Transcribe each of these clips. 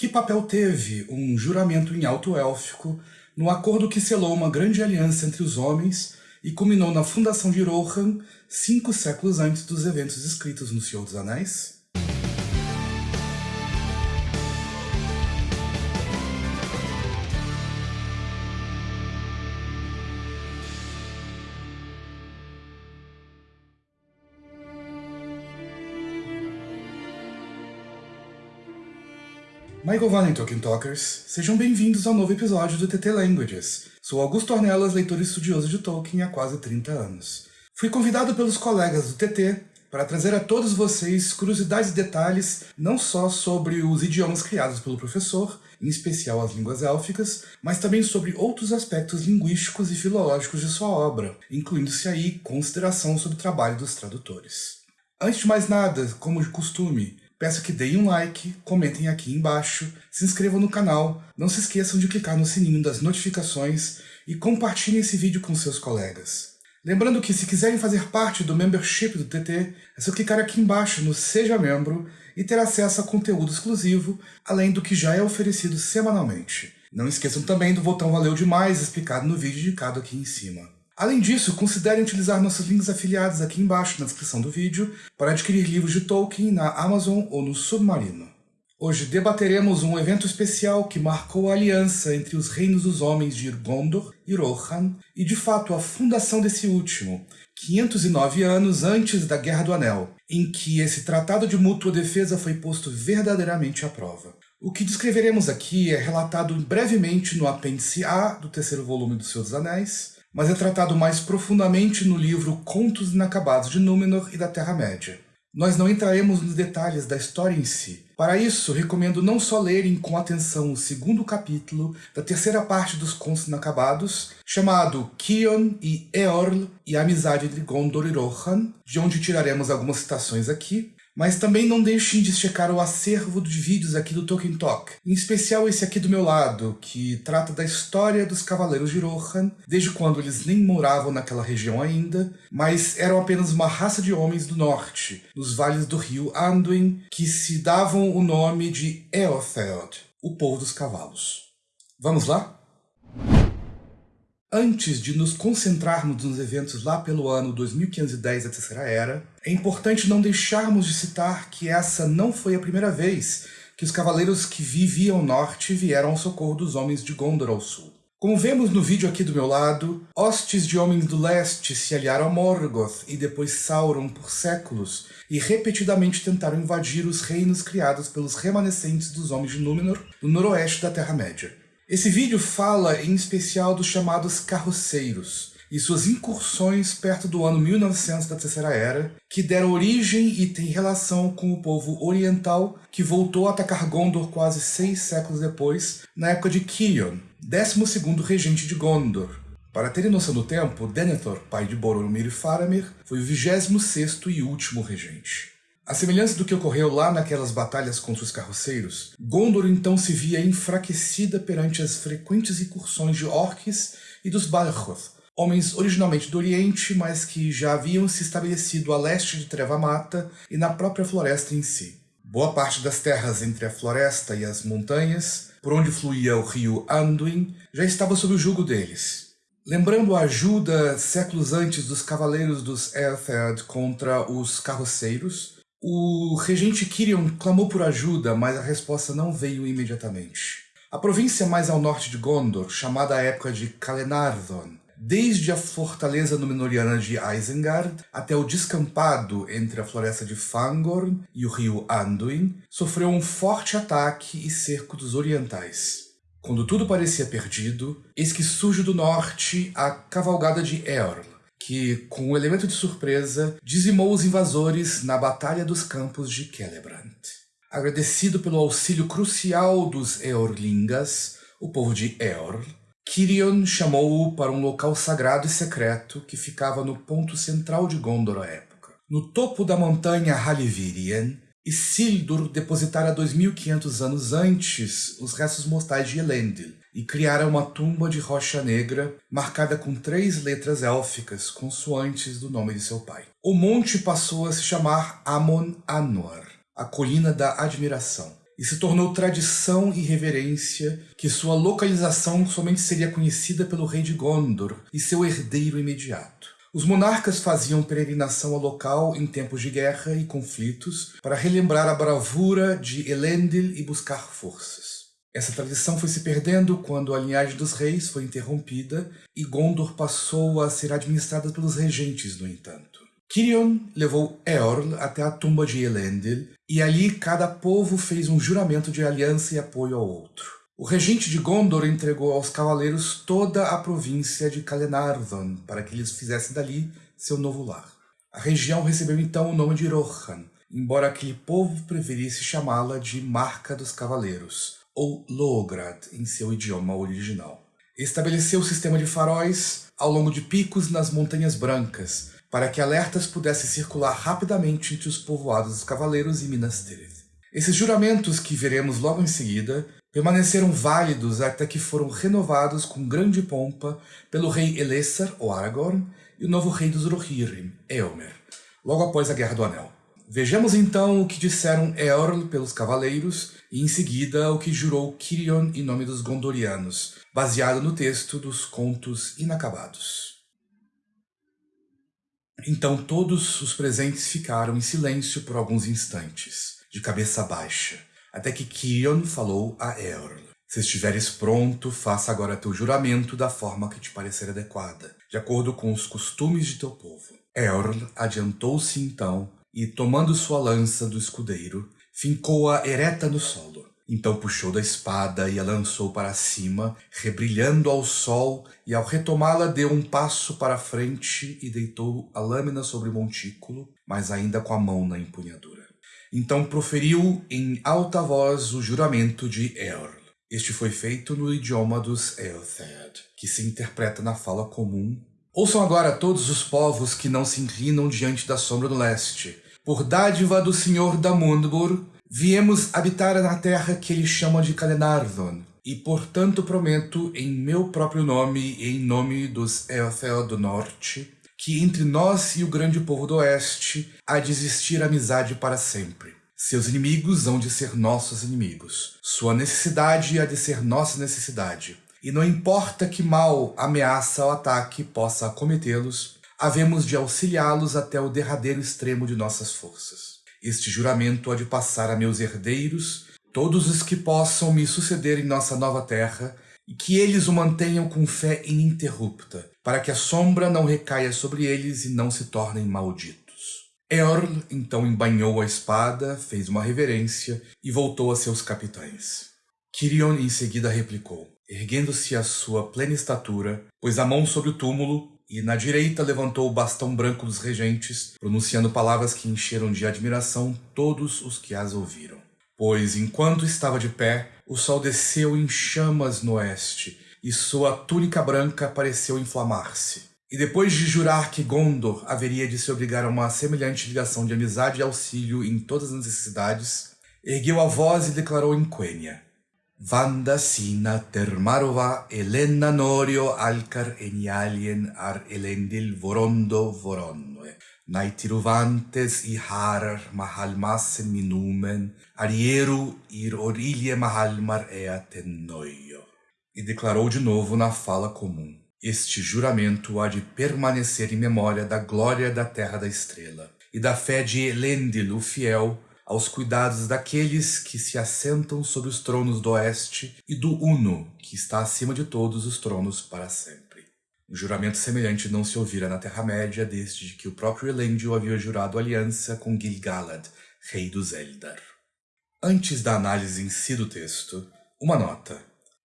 Que papel teve um juramento em alto élfico no acordo que selou uma grande aliança entre os homens e culminou na fundação de Rohan cinco séculos antes dos eventos escritos no Senhor dos Anéis? Michael Valen Tolkien Talkers, sejam bem-vindos ao novo episódio do TT Languages. Sou Augusto Ornelas, leitor e estudioso de Tolkien há quase 30 anos. Fui convidado pelos colegas do TT para trazer a todos vocês curiosidades e detalhes não só sobre os idiomas criados pelo professor, em especial as línguas élficas, mas também sobre outros aspectos linguísticos e filológicos de sua obra, incluindo-se aí consideração sobre o trabalho dos tradutores. Antes de mais nada, como de costume, Peço que deem um like, comentem aqui embaixo, se inscrevam no canal, não se esqueçam de clicar no sininho das notificações e compartilhem esse vídeo com seus colegas. Lembrando que se quiserem fazer parte do membership do TT, é só clicar aqui embaixo no Seja Membro e ter acesso a conteúdo exclusivo, além do que já é oferecido semanalmente. Não esqueçam também do botão Valeu Demais explicado no vídeo indicado aqui em cima. Além disso, considerem utilizar nossos links afiliados aqui embaixo na descrição do vídeo para adquirir livros de Tolkien na Amazon ou no Submarino. Hoje debateremos um evento especial que marcou a aliança entre os reinos dos homens de Gondor e Rohan, e de fato a fundação desse último, 509 anos antes da Guerra do Anel, em que esse tratado de mútua defesa foi posto verdadeiramente à prova. O que descreveremos aqui é relatado brevemente no apêndice A do terceiro volume do Senhor dos Anéis, mas é tratado mais profundamente no livro Contos Inacabados de Númenor e da Terra-média. Nós não entraremos nos detalhes da história em si. Para isso, recomendo não só lerem com atenção o segundo capítulo da terceira parte dos Contos Inacabados, chamado Kion e Eorl e a amizade entre Gondor e Rohan, de onde tiraremos algumas citações aqui, mas também não deixem de checar o acervo de vídeos aqui do Tolkien Talk, em especial esse aqui do meu lado, que trata da história dos Cavaleiros de Rohan, desde quando eles nem moravam naquela região ainda, mas eram apenas uma raça de homens do norte, nos vales do rio Anduin, que se davam o nome de Eotheod, o povo dos cavalos. Vamos lá? Antes de nos concentrarmos nos eventos lá pelo ano 2510 da Terceira Era, é importante não deixarmos de citar que essa não foi a primeira vez que os cavaleiros que viviam ao norte vieram ao socorro dos homens de Gondor ao sul. Como vemos no vídeo aqui do meu lado, hostes de homens do leste se aliaram a Morgoth e depois Sauron por séculos e repetidamente tentaram invadir os reinos criados pelos remanescentes dos homens de Númenor no noroeste da Terra-média. Esse vídeo fala em especial dos chamados carroceiros e suas incursões perto do ano 1900 da Terceira Era, que deram origem e têm relação com o povo oriental que voltou a atacar Gondor quase seis séculos depois, na época de Kion, 12º regente de Gondor. Para terem noção do tempo, Denethor, pai de Boromir e Faramir, foi o 26º e último regente. A semelhança do que ocorreu lá naquelas batalhas contra os carroceiros, Gondor então se via enfraquecida perante as frequentes incursões de orques e dos Balroth, homens originalmente do Oriente, mas que já haviam se estabelecido a leste de Treva-Mata e na própria floresta em si. Boa parte das terras entre a floresta e as montanhas, por onde fluía o rio Anduin, já estava sob o jugo deles. Lembrando a ajuda séculos antes dos cavaleiros dos Earthard contra os carroceiros, o regente Kirion clamou por ajuda, mas a resposta não veio imediatamente. A província mais ao norte de Gondor, chamada à época de Kalenardon, desde a fortaleza Númenoriana de Isengard até o descampado entre a floresta de Fangorn e o rio Anduin, sofreu um forte ataque e cerco dos orientais. Quando tudo parecia perdido, eis que surge do norte a cavalgada de Eorl, que, com o um elemento de surpresa, dizimou os invasores na Batalha dos Campos de Celebrant. Agradecido pelo auxílio crucial dos Eorlingas, o povo de Eorl, Kirion chamou-o para um local sagrado e secreto que ficava no ponto central de Gondor à época. No topo da montanha Halivirien, Isildur depositara 2.500 anos antes os restos mortais de Elendil, e criara uma tumba de rocha negra marcada com três letras élficas consoantes do nome de seu pai. O monte passou a se chamar Amon Anor, a colina da admiração, e se tornou tradição e reverência que sua localização somente seria conhecida pelo rei de Gondor e seu herdeiro imediato. Os monarcas faziam peregrinação ao local em tempos de guerra e conflitos para relembrar a bravura de Elendil e buscar forças. Essa tradição foi se perdendo quando a linhagem dos reis foi interrompida e Gondor passou a ser administrada pelos regentes, no entanto. Kirion levou Eorl até a tumba de Elendil, e ali cada povo fez um juramento de aliança e apoio ao outro. O regente de Gondor entregou aos cavaleiros toda a província de Kalenarvan para que eles fizessem dali seu novo lar. A região recebeu então o nome de Rohan, embora aquele povo preferisse chamá-la de Marca dos Cavaleiros, ou Lograd em seu idioma original. Estabeleceu o sistema de faróis ao longo de picos nas Montanhas Brancas, para que alertas pudessem circular rapidamente entre os povoados dos Cavaleiros e Minas Tirith. Esses juramentos, que veremos logo em seguida, permaneceram válidos até que foram renovados com grande pompa pelo rei Elessar, ou Aragorn, e o novo rei dos Rohirrim, Eomer, logo após a Guerra do Anel. Vejamos então o que disseram Eorl pelos cavaleiros e em seguida o que jurou Kirion em nome dos Gondorianos, baseado no texto dos Contos Inacabados. Então todos os presentes ficaram em silêncio por alguns instantes, de cabeça baixa, até que Kion falou a Eorl. Se estiveres pronto, faça agora teu juramento da forma que te parecer adequada, de acordo com os costumes de teu povo. Eorl adiantou-se então e, tomando sua lança do escudeiro, fincou-a ereta no solo. Então puxou da espada e a lançou para cima, rebrilhando ao sol, e ao retomá-la deu um passo para frente e deitou a lâmina sobre o montículo, mas ainda com a mão na empunhadura. Então proferiu em alta voz o juramento de Eorl. Este foi feito no idioma dos Eothead, que se interpreta na fala comum. Ouçam agora todos os povos que não se inclinam diante da sombra do leste. Por dádiva do Senhor da Mundbur, Viemos habitar na terra que ele chama de Kalenarvon, e portanto prometo em meu próprio nome e em nome dos Eothel do Norte, que entre nós e o grande povo do Oeste há de existir amizade para sempre. Seus inimigos hão de ser nossos inimigos. Sua necessidade há de ser nossa necessidade. E não importa que mal, ameaça ou ataque possa acometê-los, havemos de auxiliá-los até o derradeiro extremo de nossas forças. Este juramento há de passar a meus herdeiros, todos os que possam me suceder em nossa nova terra, e que eles o mantenham com fé ininterrupta, para que a sombra não recaia sobre eles e não se tornem malditos. Eorl então embanhou a espada, fez uma reverência e voltou a seus capitães. Kirion em seguida replicou, erguendo-se à sua plena estatura, pôs a mão sobre o túmulo e na direita levantou o bastão branco dos regentes, pronunciando palavras que encheram de admiração todos os que as ouviram. Pois, enquanto estava de pé, o sol desceu em chamas no oeste, e sua túnica branca pareceu inflamar-se. E depois de jurar que Gondor haveria de se obrigar a uma semelhante ligação de amizade e auxílio em todas as necessidades, ergueu a voz e declarou em Quenya, Vanda sina termarova Elena norio alcar enialien ar elendil vorondo voronnoe. Naitiruvantes i harar mahalmasen minumen, arieru ir orilie mahalmar ea tennoio. E declarou de novo na fala comum. Este juramento há de permanecer em memória da glória da Terra da Estrela, e da fé de Elendil, o fiel, aos cuidados daqueles que se assentam sobre os tronos do oeste e do Uno, que está acima de todos os tronos para sempre. Um juramento semelhante não se ouvira na Terra-média desde que o próprio Elendil havia jurado aliança com Gil-galad, rei dos Eldar. Antes da análise em si do texto, uma nota.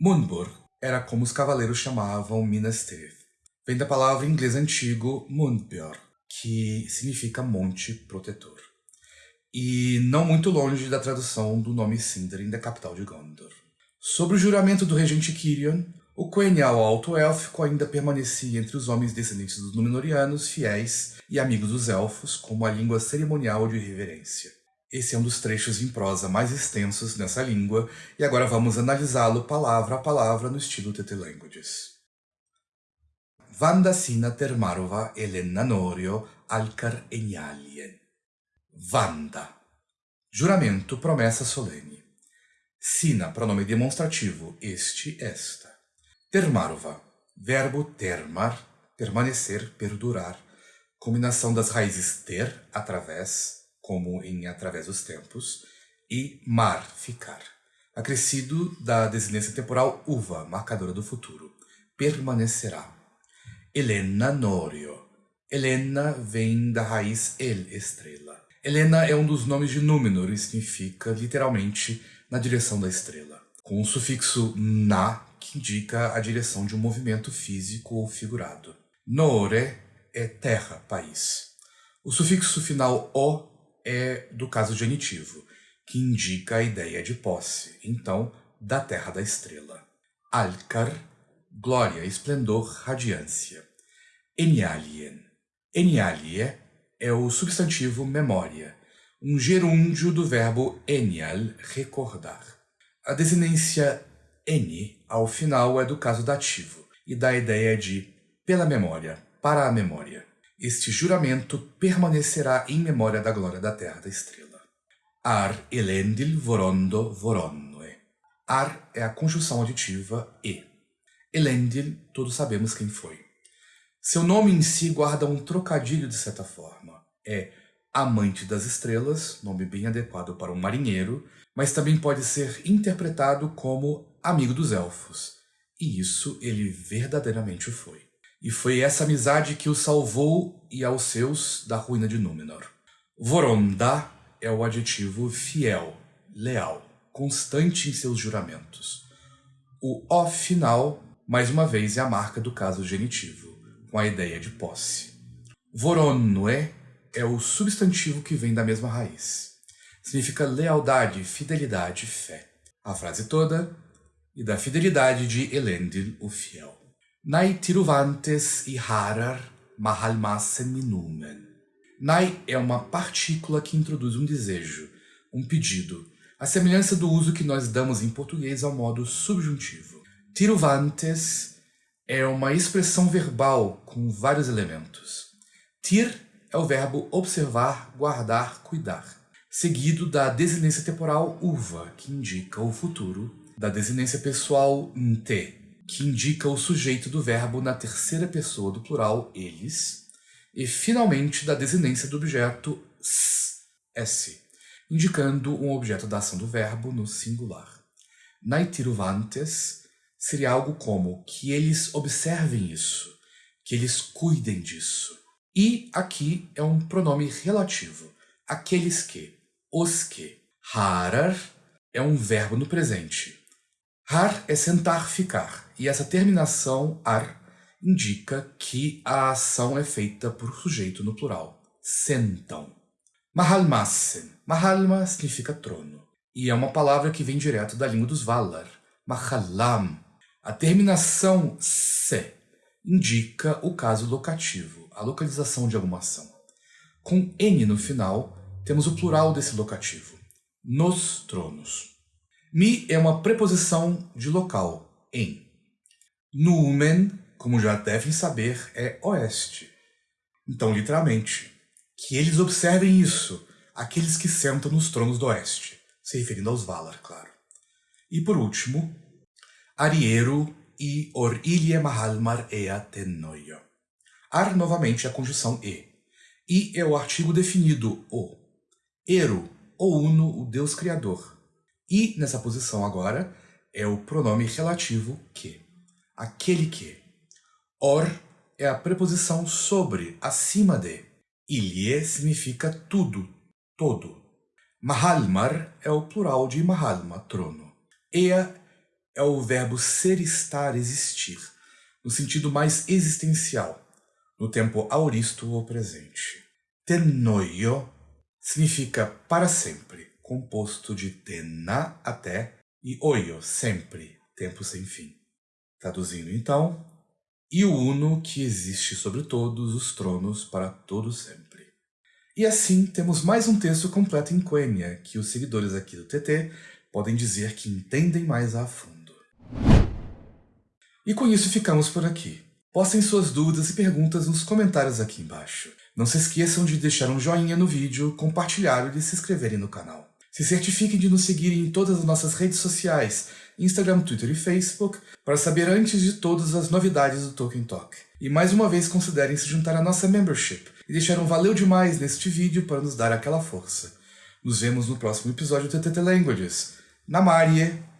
Munbur era como os cavaleiros chamavam Minas Tirith. Vem da palavra em inglês antigo Mundbjörn, que significa monte protetor e não muito longe da tradução do nome Sindarin da capital de Gondor. Sobre o juramento do regente Kirion, o Quenya, o Alto Élfico, ainda permanecia entre os homens descendentes dos Númenóreanos, fiéis e amigos dos Elfos, como a língua cerimonial de reverência. Esse é um dos trechos em prosa mais extensos nessa língua, e agora vamos analisá-lo palavra a palavra no estilo TT Languages. Vandasina termarova elenanorio alcar enialien. Vanda. Juramento, promessa solene. Sina, pronome demonstrativo, este, esta. Termarova, verbo termar, permanecer, perdurar, combinação das raízes ter, através, como em através dos tempos, e mar, ficar. Acrescido da desinência temporal uva, marcadora do futuro. Permanecerá. Helena Norio. Helena vem da raiz el, estrela. Helena é um dos nomes de Númenor e significa, literalmente, na direção da estrela, com o sufixo na, que indica a direção de um movimento físico ou figurado. Nore é terra, país. O sufixo final o é do caso genitivo, que indica a ideia de posse, então, da terra da estrela. Alcar, glória, esplendor, radiância. Enialien. Enialie é o substantivo memória, um gerúndio do verbo enial, recordar. A desinência eni ao final é do caso dativo e dá a ideia de pela memória, para a memória. Este juramento permanecerá em memória da glória da terra da estrela. Ar elendil vorondo voronnoe. Ar é a conjunção aditiva e. Elendil, todos sabemos quem foi. Seu nome em si guarda um trocadilho de certa forma. É amante das estrelas, nome bem adequado para um marinheiro, mas também pode ser interpretado como amigo dos elfos. E isso ele verdadeiramente foi. E foi essa amizade que o salvou e aos seus da ruína de Númenor. Voronda é o adjetivo fiel, leal, constante em seus juramentos. O O final, mais uma vez, é a marca do caso genitivo, com a ideia de posse. Voronnoe é o substantivo que vem da mesma raiz. Significa lealdade, fidelidade, fé. A frase toda e da fidelidade de Elendil, o fiel. Nai tiruvantes e harar mahalmasen minumen. Nai é uma partícula que introduz um desejo, um pedido, a semelhança do uso que nós damos em português ao modo subjuntivo. Tiruvantes é uma expressão verbal com vários elementos. Tir é o verbo observar, guardar, cuidar, seguido da desinência temporal uva, que indica o futuro, da desinência pessoal nte, que indica o sujeito do verbo na terceira pessoa do plural eles, e finalmente da desinência do objeto s, indicando um objeto da ação do verbo no singular. Naitiruvantes seria algo como que eles observem isso, que eles cuidem disso. E aqui é um pronome relativo, aqueles que, os que. Harar é um verbo no presente. Har é sentar, ficar, e essa terminação ar indica que a ação é feita por sujeito no plural. Sentam. Mahalmassen. Mahalma significa trono, e é uma palavra que vem direto da língua dos Valar. Mahalam. A terminação se indica o caso locativo, a localização de alguma ação. Com n no final, temos o plural desse locativo, nos tronos. Mi é uma preposição de local, em. Numen, como já devem saber, é oeste. Então, literalmente, que eles observem isso, aqueles que sentam nos tronos do oeste, se referindo aos Valar, claro. E por último, Ariero e or ilie mahalmar ea tennoio. Ar novamente é a conjunção e. I é o artigo definido, o. Ero, o uno, o Deus Criador. E, nessa posição agora, é o pronome relativo que. Aquele que. Or é a preposição sobre, acima de. Ilie significa tudo, todo. Mahalmar é o plural de Mahalma, trono. Ea é o verbo ser, estar, existir, no sentido mais existencial, no tempo auristo ou presente. Tenoio significa para sempre, composto de tena, até, e oio, sempre, tempo sem fim. Traduzindo então, e o uno que existe sobre todos os tronos para todo sempre. E assim temos mais um texto completo em Quenya, que os seguidores aqui do TT podem dizer que entendem mais a fundo. E com isso ficamos por aqui. Postem suas dúvidas e perguntas nos comentários aqui embaixo. Não se esqueçam de deixar um joinha no vídeo, compartilhar e se inscreverem no canal. Se certifiquem de nos seguirem em todas as nossas redes sociais, Instagram, Twitter e Facebook, para saber antes de todas as novidades do Tolkien Talk. E mais uma vez considerem se juntar à nossa membership e deixar um valeu demais neste vídeo para nos dar aquela força. Nos vemos no próximo episódio do TTT Languages. Namarie!